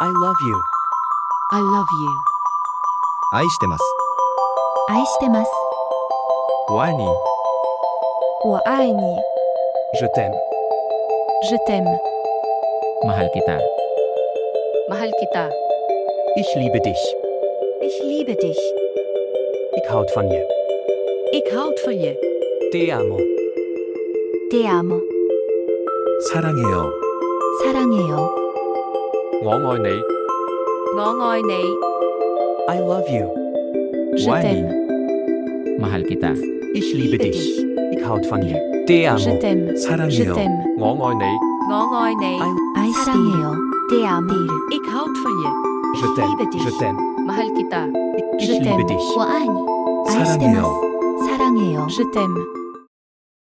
I love you. I love you. 愛してます。愛してます。我爱你。我爱你。 Je t'aime. Je t'aime. Mahal kita. Mahal kita. Ich liebe dich. Ich liebe dich. Ik houd van je. Ik houd van je. Te amo. Te amo. 사랑해요. 사랑해요. 我愛你。我愛你。 I love you. Je 我愛你。 t'aime. Mahal kita. Ich liebe liebe dich. dich. Ik houd van je. Te amo. Je t'aime. Je 사랑해요. t'aime. 我愛你。我愛你。 I- 사랑해요. Te amo. Ik houd van je. Je t'aime. liebe dich. Je t'aime. Mahal kita. Ich Je liebe t'aime. dich. 我爱你。愛してます 사랑해요. 사랑해요. Je t'aime.